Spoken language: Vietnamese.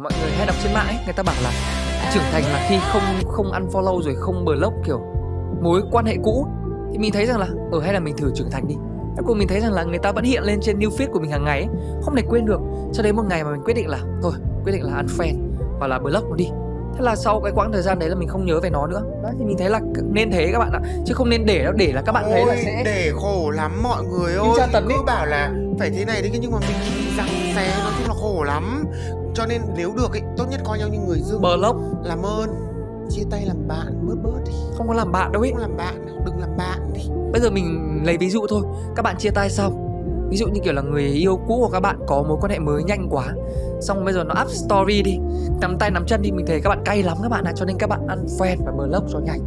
Mọi người hay đọc trên mạng ấy, người ta bảo là trưởng thành là khi không không ăn follow rồi không block kiểu mối quan hệ cũ thì mình thấy rằng là ở hay là mình thử trưởng thành đi. Cuối cùng mình thấy rằng là người ta vẫn hiện lên trên new feed của mình hàng ngày ấy, không thể quên được. Cho đến một ngày mà mình quyết định là thôi, quyết định là unfriend hoặc là block nó đi. Thế là sau cái quãng thời gian đấy là mình không nhớ về nó nữa. Đấy thì mình thấy là nên thế các bạn ạ, chứ không nên để đâu để là các bạn thấy là sẽ để khổ lắm mọi người ơi tra tấn cứ ý. bảo là phải thế này đấy nhưng mà mình răng xé nói chung là khổ lắm. Cho nên nếu được ấy tốt nhất coi nhau như người dưng. Block. Làm ơn. Chia tay làm bạn bớt bớt đi. Không có làm bạn đâu ấy. không làm bạn đừng làm bạn đi. Bây giờ mình lấy ví dụ thôi. Các bạn chia tay xong Ví dụ như kiểu là người yêu cũ của các bạn có mối quan hệ mới nhanh quá, Xong bây giờ nó up story đi, Nắm tay nắm chân đi, Mình thấy các bạn cay lắm các bạn ạ, Cho nên các bạn unfriend và block cho nhanh.